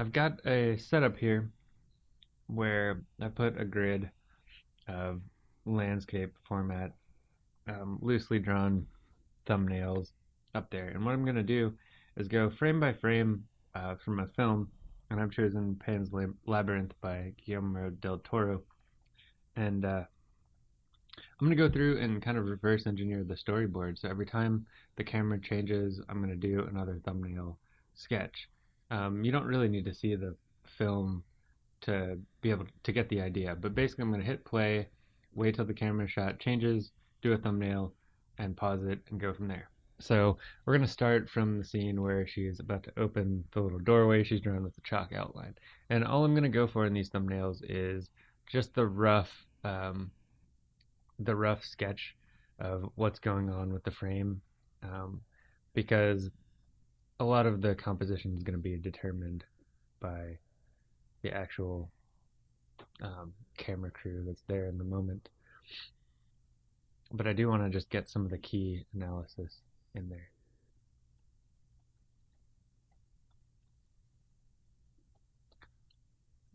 I've got a setup here where I put a grid of landscape format, um, loosely drawn thumbnails up there. And what I'm going to do is go frame by frame uh, from a film, and I've chosen Pan's Labyrinth by Guillermo del Toro. And uh, I'm going to go through and kind of reverse engineer the storyboard. So every time the camera changes, I'm going to do another thumbnail sketch. Um, you don't really need to see the film to be able to get the idea, but basically I'm going to hit play, wait till the camera shot changes, do a thumbnail, and pause it and go from there. So we're going to start from the scene where she's about to open the little doorway she's drawn with the chalk outline. And all I'm going to go for in these thumbnails is just the rough, um, the rough sketch of what's going on with the frame, um, because a lot of the composition is going to be determined by the actual um, camera crew that's there in the moment. But I do want to just get some of the key analysis in there.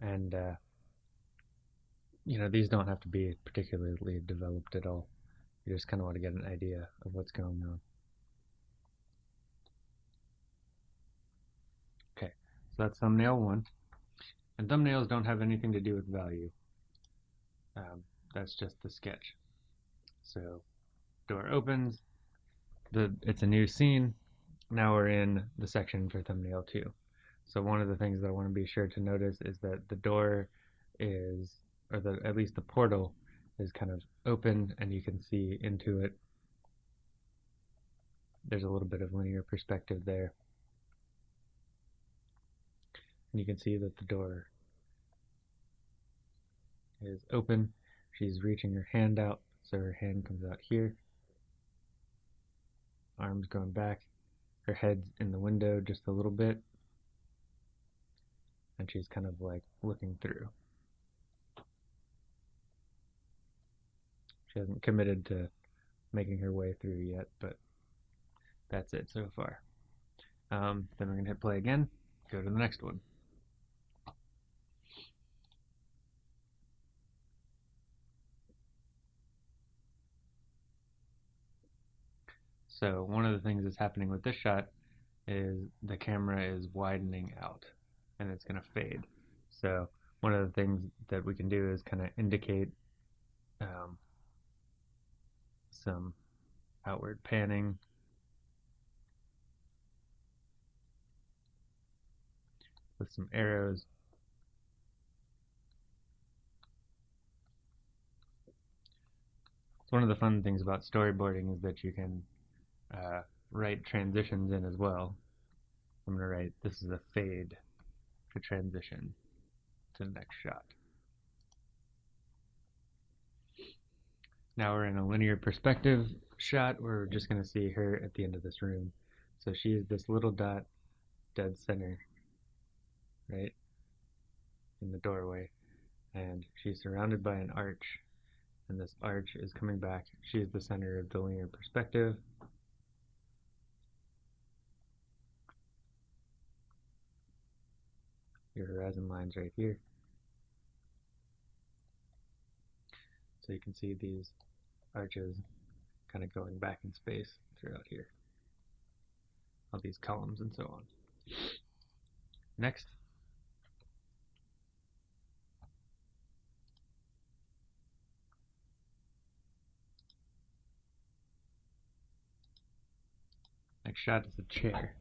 And, uh, you know, these don't have to be particularly developed at all. You just kind of want to get an idea of what's going on. Okay, so that's thumbnail one. And thumbnails don't have anything to do with value. Um, that's just the sketch. So, door opens, the it's a new scene. Now we're in the section for thumbnail 2. So one of the things that I want to be sure to notice is that the door is, or the at least the portal is kind of open and you can see into it. There's a little bit of linear perspective there. And you can see that the door is open. She's reaching her hand out, so her hand comes out here arms going back, her head's in the window just a little bit, and she's kind of like looking through. She hasn't committed to making her way through yet, but that's it so far. Um, then we're going to hit play again, go to the next one. So one of the things that's happening with this shot is the camera is widening out and it's going to fade. So one of the things that we can do is kind of indicate um, some outward panning with some arrows. One of the fun things about storyboarding is that you can uh, write transitions in as well. I'm going to write, this is a fade to transition to the next shot. Now we're in a linear perspective shot we're just going to see her at the end of this room. So she is this little dot dead center, right, in the doorway. And she's surrounded by an arch, and this arch is coming back. She is the center of the linear perspective, your horizon lines right here. So you can see these arches kind of going back in space throughout here. All these columns and so on. Next. Next shot is a chair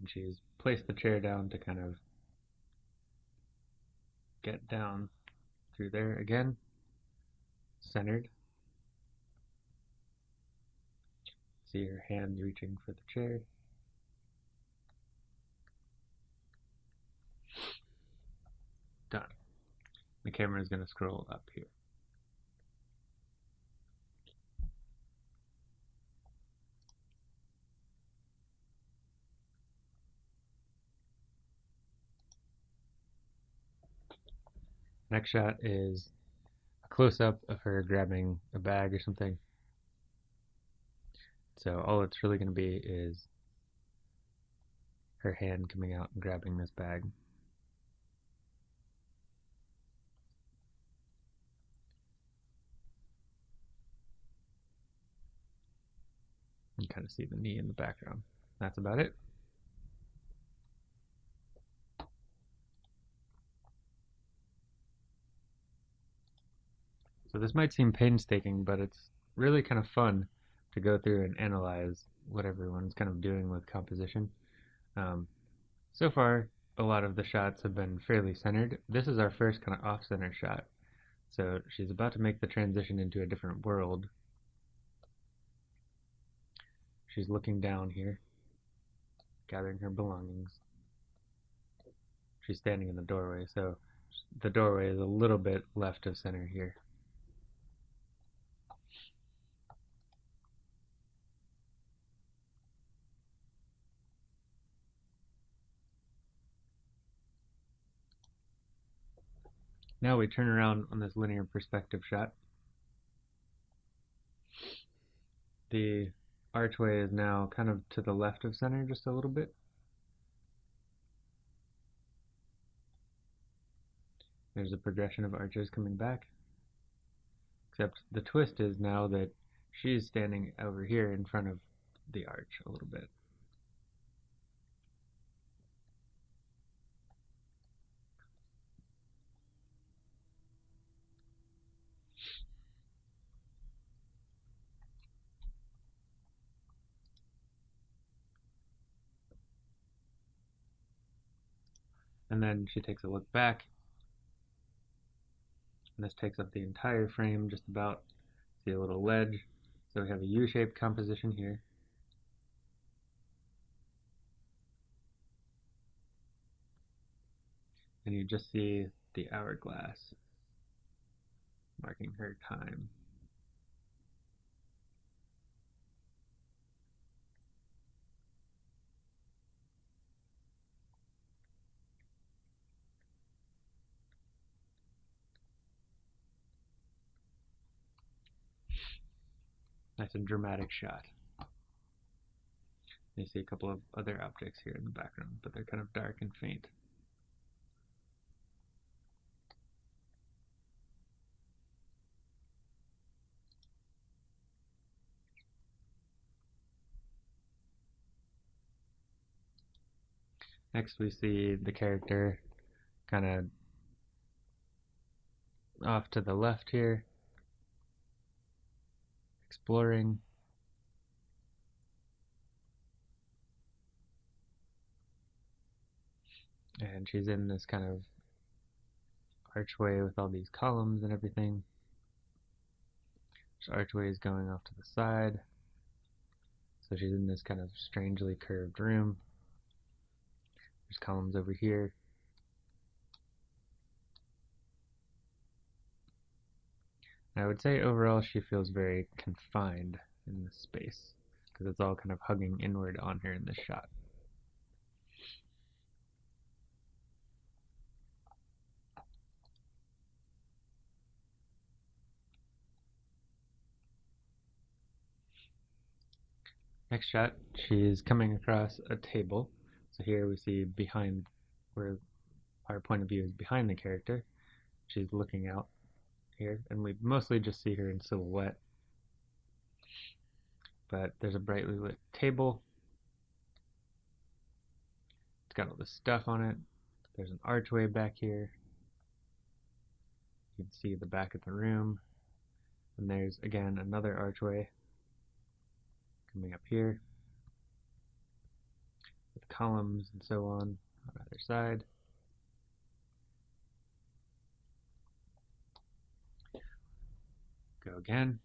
and she's placed the chair down to kind of get down through there again, centered. See her hand reaching for the chair. Done. The camera is going to scroll up here. Next shot is a close-up of her grabbing a bag or something. So all it's really going to be is her hand coming out and grabbing this bag. You kind of see the knee in the background. That's about it. This might seem painstaking, but it's really kind of fun to go through and analyze what everyone's kind of doing with composition. Um, so far, a lot of the shots have been fairly centered. This is our first kind of off-center shot. So she's about to make the transition into a different world. She's looking down here, gathering her belongings. She's standing in the doorway, so the doorway is a little bit left of center here. Now we turn around on this linear perspective shot. The archway is now kind of to the left of center just a little bit. There's a progression of arches coming back. Except the twist is now that she's standing over here in front of the arch a little bit. And then she takes a look back. And this takes up the entire frame just about. See a little ledge. So we have a U-shaped composition here. And you just see the hourglass marking her time Nice and dramatic shot. You see a couple of other objects here in the background, but they're kind of dark and faint. Next we see the character kind of off to the left here exploring and she's in this kind of archway with all these columns and everything. This archway is going off to the side. So she's in this kind of strangely curved room. There's columns over here. I would say overall she feels very confined in this space because it's all kind of hugging inward on her in this shot. Next shot, she's coming across a table. So here we see behind where our point of view is behind the character. She's looking out here, and we mostly just see her in silhouette. But there's a brightly lit table. It's got all this stuff on it. There's an archway back here. You can see the back of the room. And there's, again, another archway coming up here with columns and so on on either side. Go again.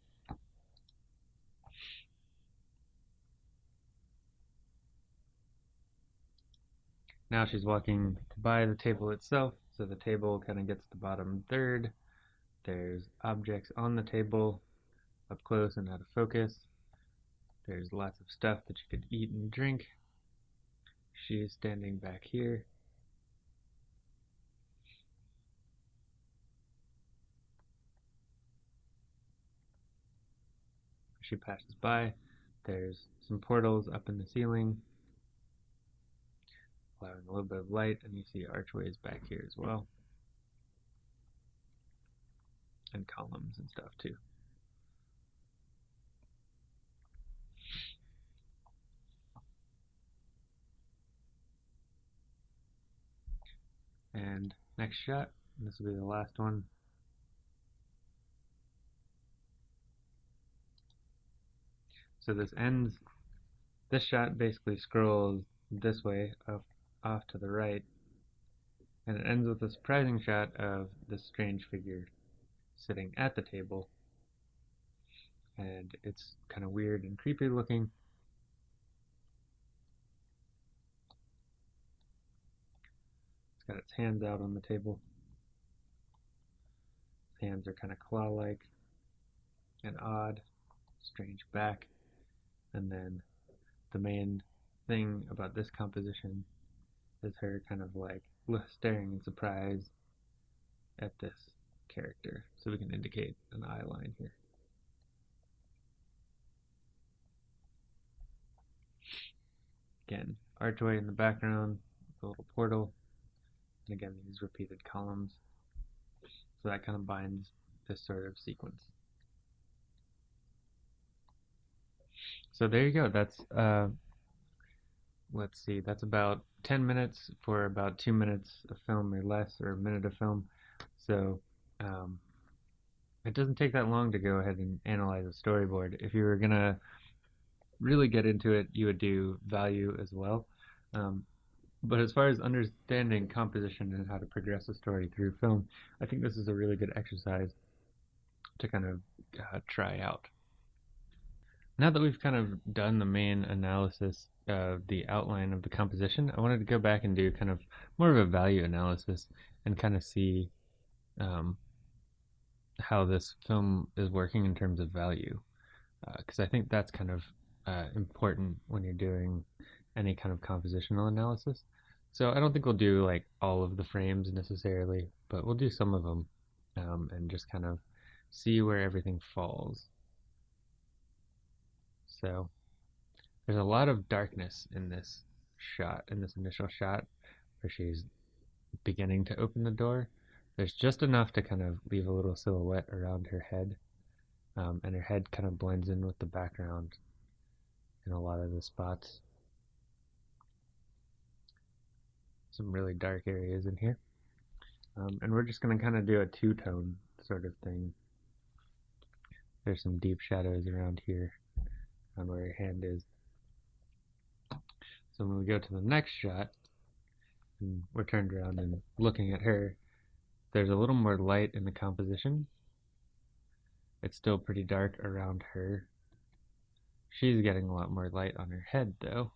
Now she's walking by the table itself, so the table kind of gets the bottom third. There's objects on the table, up close and out of focus. There's lots of stuff that you could eat and drink. She's standing back here. She passes by. There's some portals up in the ceiling. allowing a little bit of light, and you see archways back here as well. And columns and stuff too. And next shot, this will be the last one. So this ends, this shot basically scrolls this way up off to the right. And it ends with a surprising shot of this strange figure sitting at the table. And it's kind of weird and creepy looking. It's got its hands out on the table. Its hands are kind of claw-like and odd strange back and then the main thing about this composition is her kind of like staring in surprise at this character. So we can indicate an eye line here. Again, archway in the background, a little portal, and again these repeated columns. So that kind of binds this sort of sequence. So there you go. That's uh, let's see. That's about 10 minutes for about two minutes of film or less, or a minute of film. So um, it doesn't take that long to go ahead and analyze a storyboard. If you were gonna really get into it, you would do value as well. Um, but as far as understanding composition and how to progress a story through film, I think this is a really good exercise to kind of uh, try out. Now that we've kind of done the main analysis of the outline of the composition, I wanted to go back and do kind of more of a value analysis and kind of see um, how this film is working in terms of value. Because uh, I think that's kind of uh, important when you're doing any kind of compositional analysis. So I don't think we'll do like all of the frames necessarily, but we'll do some of them um, and just kind of see where everything falls. So there's a lot of darkness in this shot, in this initial shot, where she's beginning to open the door. There's just enough to kind of leave a little silhouette around her head, um, and her head kind of blends in with the background in a lot of the spots. Some really dark areas in here. Um, and we're just going to kind of do a two-tone sort of thing. There's some deep shadows around here on where your hand is. So when we go to the next shot, and we're turned around and looking at her, there's a little more light in the composition. It's still pretty dark around her. She's getting a lot more light on her head though.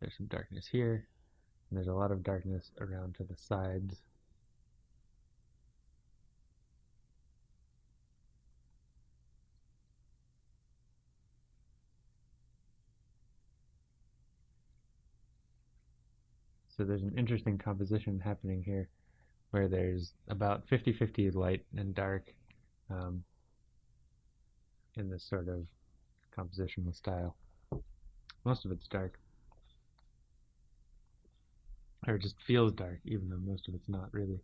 There's some darkness here, and there's a lot of darkness around to the sides. So there's an interesting composition happening here where there's about 50-50 light and dark um, in this sort of compositional style. Most of it's dark. Or it just feels dark, even though most of it's not really.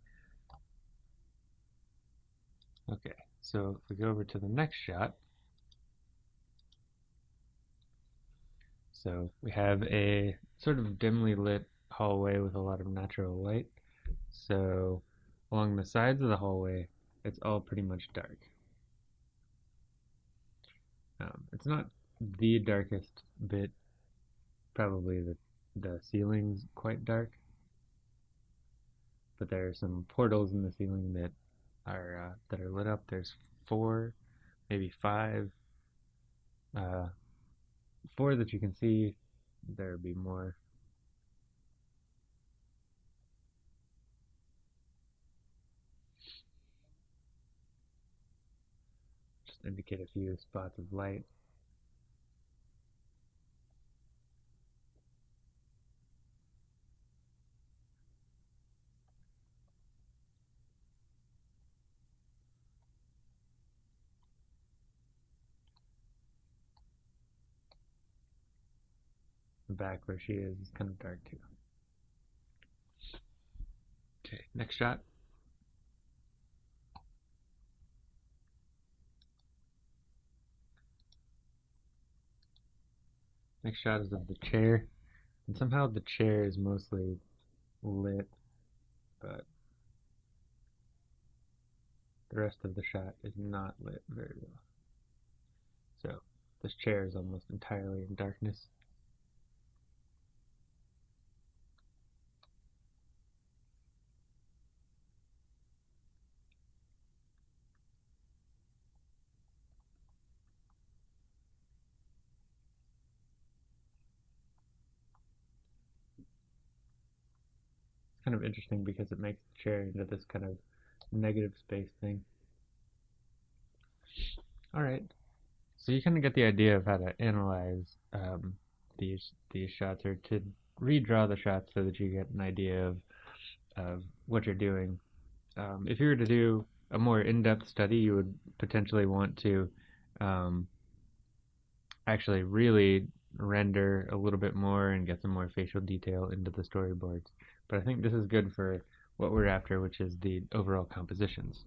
Okay, so if we go over to the next shot, so we have a sort of dimly lit hallway with a lot of natural light. So along the sides of the hallway, it's all pretty much dark. Um, it's not the darkest bit, probably the, the ceiling's quite dark, but there are some portals in the ceiling that are uh, that are lit up. There's four, maybe five, uh, four that you can see. There would be more indicate a few spots of light. the back where she is is kind of dark too. Okay, next shot. Next shot is of the chair. And somehow the chair is mostly lit, but the rest of the shot is not lit very well. So this chair is almost entirely in darkness. Kind of interesting because it makes the chair into this kind of negative space thing. Alright, so you kind of get the idea of how to analyze um, these these shots or to redraw the shots so that you get an idea of, of what you're doing. Um, if you were to do a more in-depth study, you would potentially want to um, actually really render a little bit more and get some more facial detail into the storyboards. But I think this is good for what we're after, which is the overall compositions.